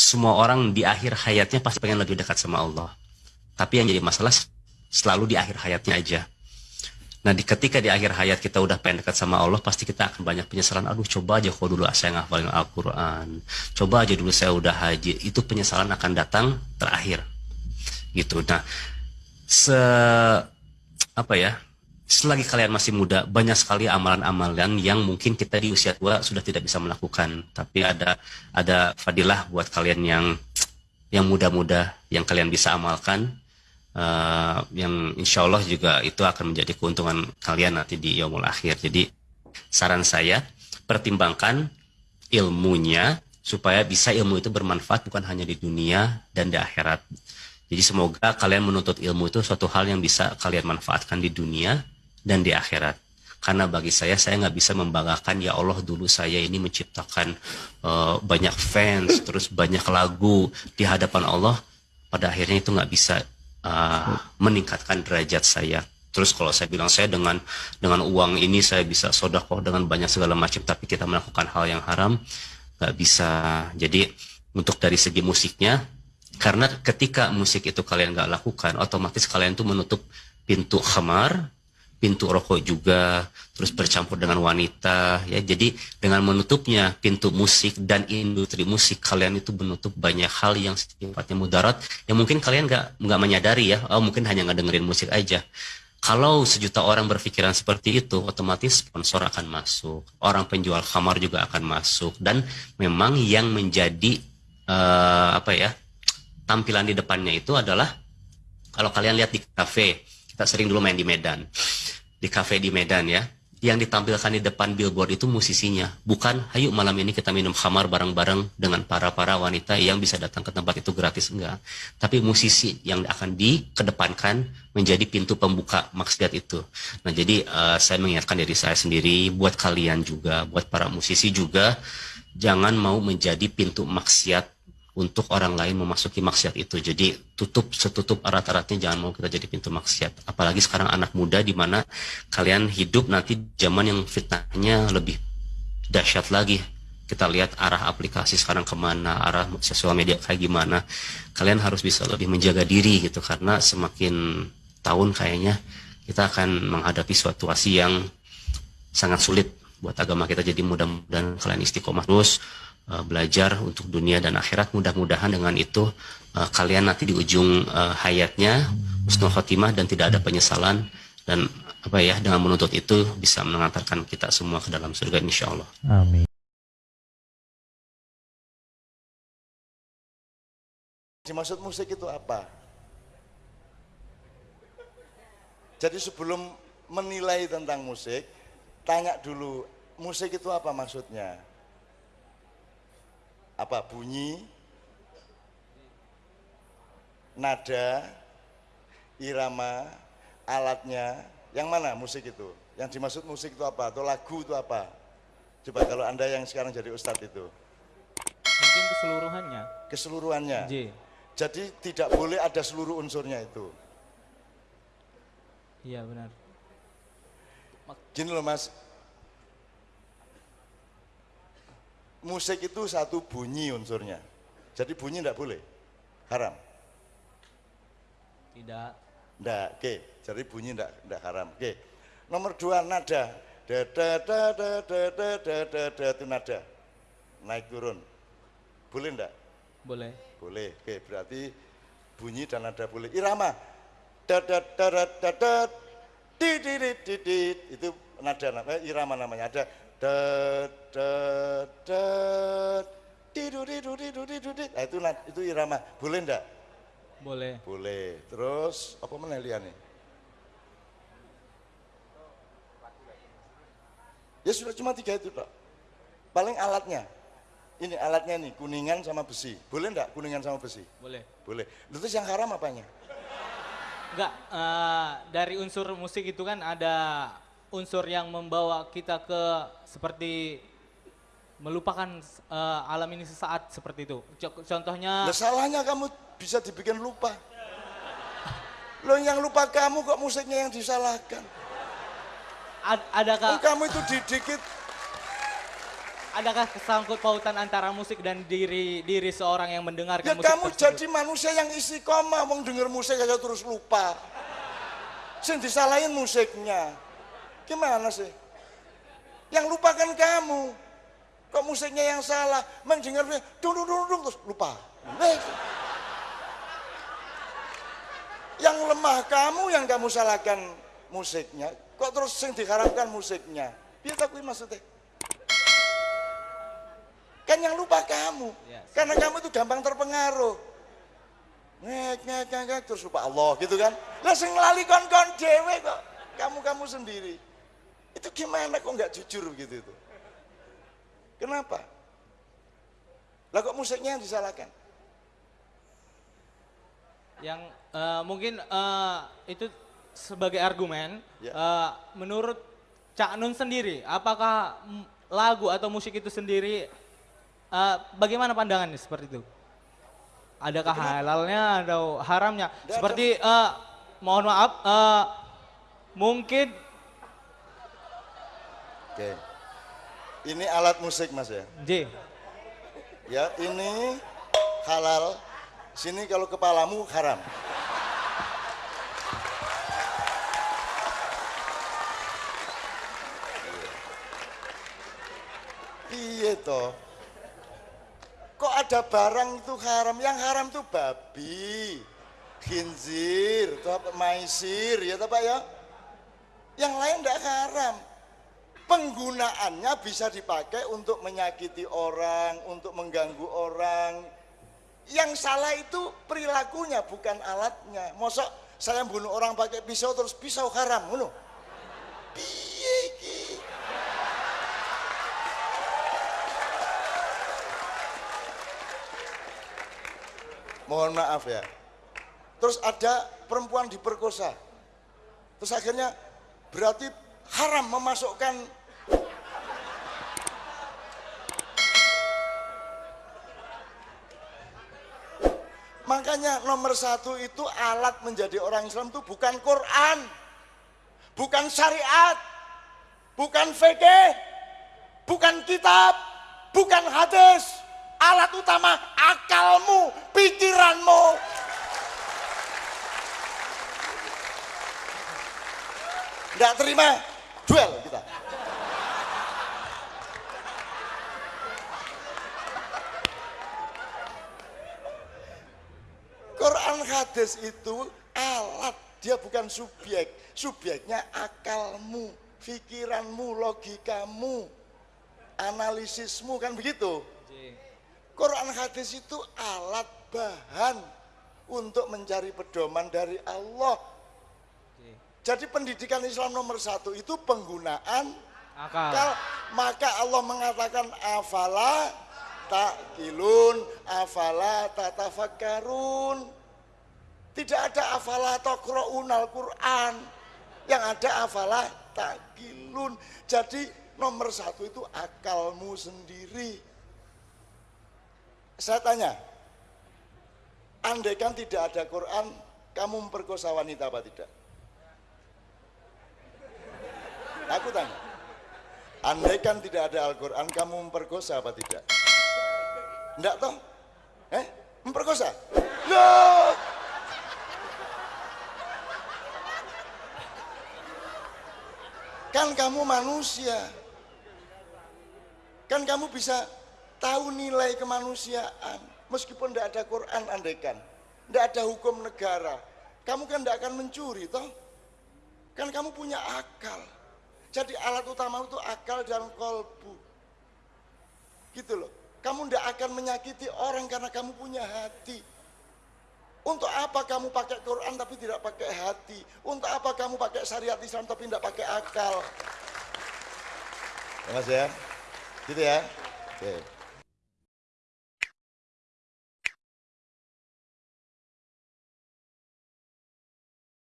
semua orang di akhir hayatnya pasti pengen lebih dekat sama Allah. Tapi yang jadi masalah selalu di akhir hayatnya aja. Nah, di, ketika di akhir hayat kita udah pengen dekat sama Allah, pasti kita akan banyak penyesalan. Aduh, coba aja kok dulu saya ngafalin Al-Quran. Coba aja dulu saya udah haji. Itu penyesalan akan datang terakhir. Gitu. Nah, se apa ya? Selagi kalian masih muda, banyak sekali amalan-amalan yang mungkin kita di usia tua sudah tidak bisa melakukan. Tapi ada ada fadilah buat kalian yang yang muda-muda yang kalian bisa amalkan uh, yang insya Allah juga itu akan menjadi keuntungan kalian nanti di yaumul akhir. Jadi saran saya pertimbangkan ilmunya supaya bisa ilmu itu bermanfaat bukan hanya di dunia dan di akhirat. Jadi semoga kalian menuntut ilmu itu suatu hal yang bisa kalian manfaatkan di dunia dan di akhirat. Karena bagi saya, saya nggak bisa membanggakan ya Allah dulu saya ini menciptakan uh, banyak fans, terus banyak lagu di hadapan Allah. Pada akhirnya itu nggak bisa uh, meningkatkan derajat saya. Terus kalau saya bilang saya dengan dengan uang ini saya bisa sodakoh dengan banyak segala macam, tapi kita melakukan hal yang haram nggak bisa. Jadi untuk dari segi musiknya, karena ketika musik itu kalian nggak lakukan, otomatis kalian tuh menutup pintu khamar, pintu rokok juga, terus bercampur dengan wanita, ya. Jadi dengan menutupnya pintu musik dan industri musik, kalian itu menutup banyak hal yang sifatnya mudarat, yang mungkin kalian nggak nggak menyadari ya, oh mungkin hanya ngedengerin musik aja. Kalau sejuta orang berpikiran seperti itu, otomatis sponsor akan masuk, orang penjual kamar juga akan masuk, dan memang yang menjadi uh, apa ya tampilan di depannya itu adalah kalau kalian lihat di kafe, kita sering dulu main di Medan di kafe di Medan ya yang ditampilkan di depan billboard itu musisinya. Bukan ayo malam ini kita minum khamar bareng-bareng dengan para-para wanita yang bisa datang ke tempat itu gratis. Enggak. Tapi musisi yang akan dikedepankan menjadi pintu pembuka maksiat itu. Nah jadi uh, saya mengingatkan diri saya sendiri buat kalian juga buat para musisi juga jangan mau menjadi pintu maksiat untuk orang lain memasuki maksiat itu. Jadi tutup setutup erat-eratnya jangan mau kita jadi pintu maksiat. Apalagi sekarang anak muda di mana kalian hidup nanti zaman yang fitnahnya lebih dahsyat lagi. Kita lihat arah aplikasi sekarang ke mana, arah sosial media kayak gimana. Kalian harus bisa lebih menjaga diri gitu karena semakin tahun kayaknya kita akan menghadapi situasi yang sangat sulit buat agama kita. Jadi mudah-mudahan kalian istiqomah terus uh, belajar untuk dunia dan akhirat. Mudah-mudahan dengan itu uh, kalian nanti di ujung uh, hayatnya husnul khotimah dan tidak ada penyesalan dan apa ya dengan menuntut itu bisa mengantarkan kita semua ke dalam surga insya Allah. Amin. Dimaksud musik itu apa? Jadi sebelum menilai tentang musik, tanya dulu musik itu apa maksudnya? Apa bunyi, nada, irama, alatnya, yang mana musik itu? Yang dimaksud musik itu apa? Atau lagu itu apa? Coba kalau Anda yang sekarang jadi ustadz itu. Mungkin keseluruhannya. Keseluruhannya. J. Jadi tidak boleh ada seluruh unsurnya itu. Iya benar. Gini loh mas, musik itu satu bunyi unsurnya. Jadi bunyi tidak boleh, haram. Tidak. Tidak, oke. Okay. Jadi bunyi tidak tidak haram. Oke. Okay. Nomor dua nada, da da da da da da da da da itu nada, naik turun. Boleh tidak? Boleh. Boleh. Oke, okay. berarti bunyi dan nada boleh. Irama, da da da da da da, di di di di di itu nada namanya irama namanya. Ada dat dat itu itu irama. Boleh ndak? Boleh. Boleh. Terus apa nih ya sudah cuma tiga itu pak paling alatnya. Ini alatnya nih kuningan sama besi. Boleh ndak kuningan sama besi? Boleh. Boleh. Terus yang haram apanya? Enggak uh, dari unsur musik itu kan ada unsur yang membawa kita ke seperti melupakan uh, alam ini sesaat seperti itu. Contohnya. Nah, salahnya kamu bisa dibikin lupa. Lo yang lupa kamu kok musiknya yang disalahkan. Ad, adakah? Oh, kamu itu dikit adakah kesangkut pautan antara musik dan diri diri seorang yang mendengarkan Ya musik kamu tersebut? jadi manusia yang istiqomah, wong denger musik aja terus lupa. Sing disalahin musiknya. Gimana sih? Yang lupakan kamu. Kok musiknya yang salah? Mendengar dung dung dung dung terus lupa. Eh. Yang lemah kamu yang kamu salahkan musiknya. Kok terus sing diharapkan musiknya? Biar tak maksudnya. Kan yang lupa kamu. Yes. Karena kamu itu gampang terpengaruh. Ngek, ngek, ngek, terus lupa Allah gitu kan. Lah sing lali kon-kon dewe kok. Kamu-kamu sendiri. Itu gimana kok nggak jujur begitu itu? Kenapa? Lah kok musiknya yang disalahkan? yang eh, mungkin eh, itu sebagai argumen Ya. eh, menurut Cak Nun sendiri apakah lagu atau musik itu sendiri eh, bagaimana pandangannya seperti itu adakah halalnya atau haramnya Nggak seperti eh, mohon maaf eh, mungkin Oke. Ini alat musik mas ya. J Ya ini halal. Sini kalau kepalamu haram. Iya toh. Kok ada barang itu haram? Yang haram itu babi, khinzir, maisir, ya toh Pak ya? Yang lain tidak haram. Penggunaannya bisa dipakai untuk menyakiti orang, untuk mengganggu orang. Yang salah itu perilakunya, bukan alatnya. Mosok saya bunuh orang pakai pisau terus pisau haram, iki? Mohon maaf ya. Terus ada perempuan diperkosa. Terus akhirnya berarti haram memasukkan Makanya nomor satu itu alat menjadi orang Islam itu bukan Quran, bukan syariat, bukan fikih, bukan kitab, bukan hadis. Alat utama akalmu, pikiranmu. Tidak terima duel kita. Quran hadis itu alat, dia bukan subjek. Subjeknya akalmu, pikiranmu, logikamu, analisismu kan begitu. Quran hadis itu alat bahan untuk mencari pedoman dari Allah. Jadi pendidikan Islam nomor satu itu penggunaan akal akal. Maka Allah mengatakan afala takilun, afala tatafakkarun. Tidak ada afala taqra'unal Quran. Yang ada afala takilun. Jadi nomor satu itu akalmu sendiri. Saya tanya, andaikan tidak ada Quran, kamu memperkosa wanita apa tidak? Aku tanya, andaikan tidak ada Al-Quran, kamu memperkosa apa tidak? Enggak toh? Eh? Memperkosa? Loh! Kan kamu manusia. Kan kamu bisa tahu nilai kemanusiaan. Meskipun tidak ada Quran andaikan. Tidak ada hukum negara. Kamu kan tidak akan mencuri toh. Kan kamu punya akal. Jadi alat utama itu akal dan kolbu. Gitu loh. Kamu tidak akan menyakiti orang karena kamu punya hati. Untuk apa kamu pakai Quran tapi tidak pakai hati? Untuk apa kamu pakai syariat Islam tapi tidak pakai akal? Ya mas ya? Gitu ya? Oke.